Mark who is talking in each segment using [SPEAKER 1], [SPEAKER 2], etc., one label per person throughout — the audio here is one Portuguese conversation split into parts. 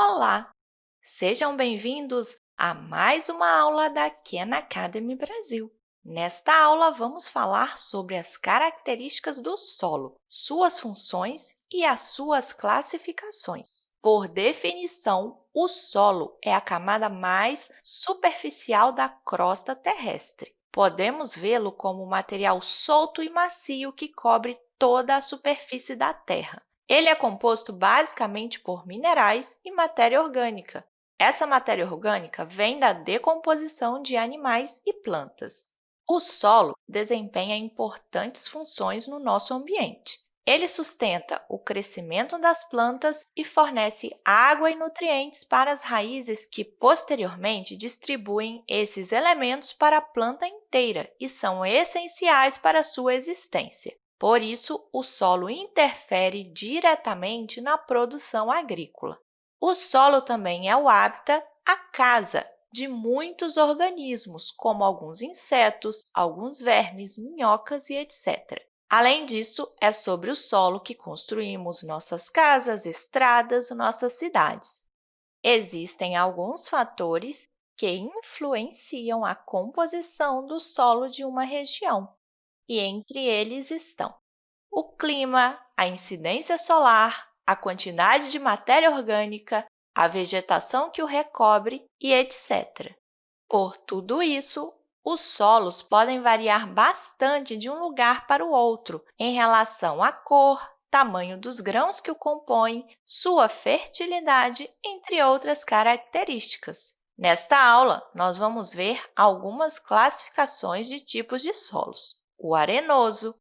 [SPEAKER 1] Olá! Sejam bem-vindos a mais uma aula da Khan Academy Brasil. Nesta aula, vamos falar sobre as características do solo, suas funções e as suas classificações. Por definição, o solo é a camada mais superficial da crosta terrestre. Podemos vê-lo como um material solto e macio que cobre toda a superfície da Terra. Ele é composto basicamente por minerais e matéria orgânica. Essa matéria orgânica vem da decomposição de animais e plantas. O solo desempenha importantes funções no nosso ambiente. Ele sustenta o crescimento das plantas e fornece água e nutrientes para as raízes que, posteriormente, distribuem esses elementos para a planta inteira e são essenciais para a sua existência. Por isso, o solo interfere diretamente na produção agrícola. O solo também é o hábitat, a casa, de muitos organismos, como alguns insetos, alguns vermes, minhocas e etc. Além disso, é sobre o solo que construímos nossas casas, estradas, nossas cidades. Existem alguns fatores que influenciam a composição do solo de uma região e entre eles estão o clima, a incidência solar, a quantidade de matéria orgânica, a vegetação que o recobre e etc. Por tudo isso, os solos podem variar bastante de um lugar para o outro em relação à cor, tamanho dos grãos que o compõem, sua fertilidade, entre outras características. Nesta aula, nós vamos ver algumas classificações de tipos de solos o arenoso,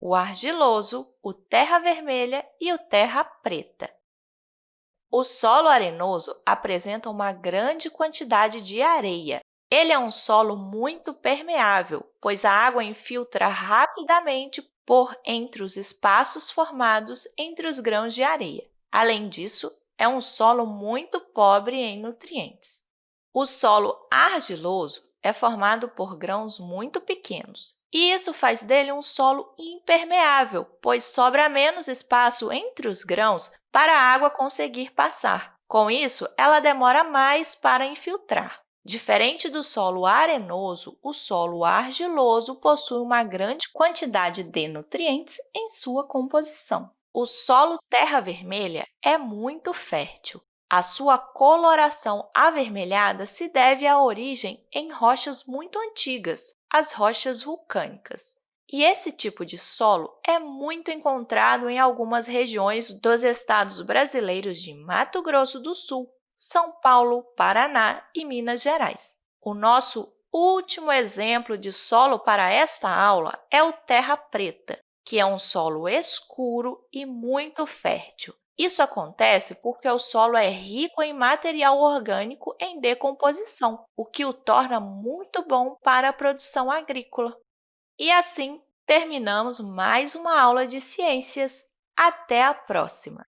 [SPEAKER 1] o argiloso, o terra vermelha e o terra preta. O solo arenoso apresenta uma grande quantidade de areia. Ele é um solo muito permeável, pois a água infiltra rapidamente por entre os espaços formados entre os grãos de areia. Além disso, é um solo muito pobre em nutrientes. O solo argiloso é formado por grãos muito pequenos, e isso faz dele um solo impermeável, pois sobra menos espaço entre os grãos para a água conseguir passar. Com isso, ela demora mais para infiltrar. Diferente do solo arenoso, o solo argiloso possui uma grande quantidade de nutrientes em sua composição. O solo terra vermelha é muito fértil. A sua coloração avermelhada se deve à origem em rochas muito antigas, as rochas vulcânicas. E esse tipo de solo é muito encontrado em algumas regiões dos estados brasileiros de Mato Grosso do Sul, São Paulo, Paraná e Minas Gerais. O nosso último exemplo de solo para esta aula é o terra preta, que é um solo escuro e muito fértil. Isso acontece porque o solo é rico em material orgânico em decomposição, o que o torna muito bom para a produção agrícola. E assim, terminamos mais uma aula de ciências. Até a próxima!